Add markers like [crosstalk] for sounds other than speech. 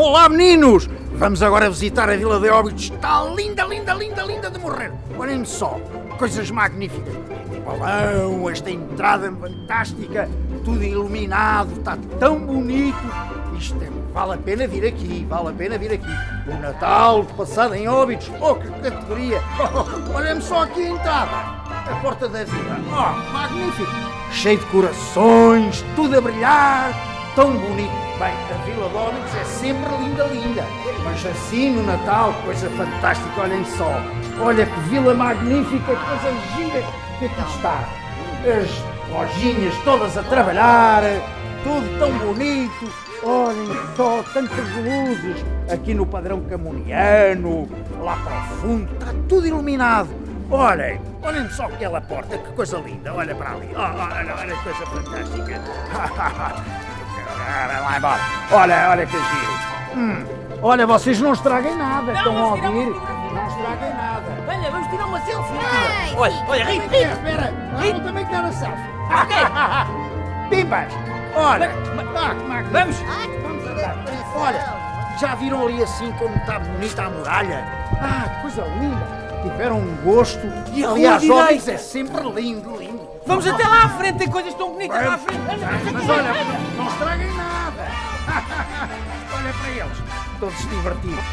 Olá, meninos! Vamos agora visitar a Vila de Óbidos. Está linda, linda, linda, linda de morrer. Olhem só, coisas magníficas. Balão, esta entrada fantástica, tudo iluminado, está tão bonito. Isto é, vale a pena vir aqui, vale a pena vir aqui. O Natal passado em Óbidos, oh que categoria! [laughs] Olhem só aqui a entrada, a porta da vila. Oh, magnífico! Cheio de corações, tudo a brilhar, tão bonito. Bem, a Vila Óbidos é sempre linda, linda. Mas assim no Natal, coisa fantástica, olhem só. Olha que vila magnífica, coisa gira que aqui está. As lojinhas todas a trabalhar, tudo tão bonito. Olhem só, tantas luzes. Aqui no padrão camuniano, lá para o fundo, está tudo iluminado. Olhem, olhem só aquela porta, que coisa linda. Olha para ali. Oh, olha, olha que coisa fantástica. [laughs] Olha lá embora. Olha, olha que giro. Hum, olha, vocês não estraguem nada. Não, Estão a vamos tirar ouvir? Não estraguem nada. Venha, vamos tirar uma selfie. Ai, Olha, sim. olha, ri, Espera, ri. espera. Ah, eu também quero a selfie. Ok. [laughs] Pimbas, olha. Mas- Ah. Vamos. Vamos andar. Olha, já viram ali assim como está bonita a muralha? Ah, que coisa linda. Tiveram um gosto. E Aliás, direita? é sempre lindo, lindo. Vamos até lá à frente, tem coisas tão bonitas lá à frente. Mas olha, não estraguem nada. [laughs] olha para eles, todos divertidos.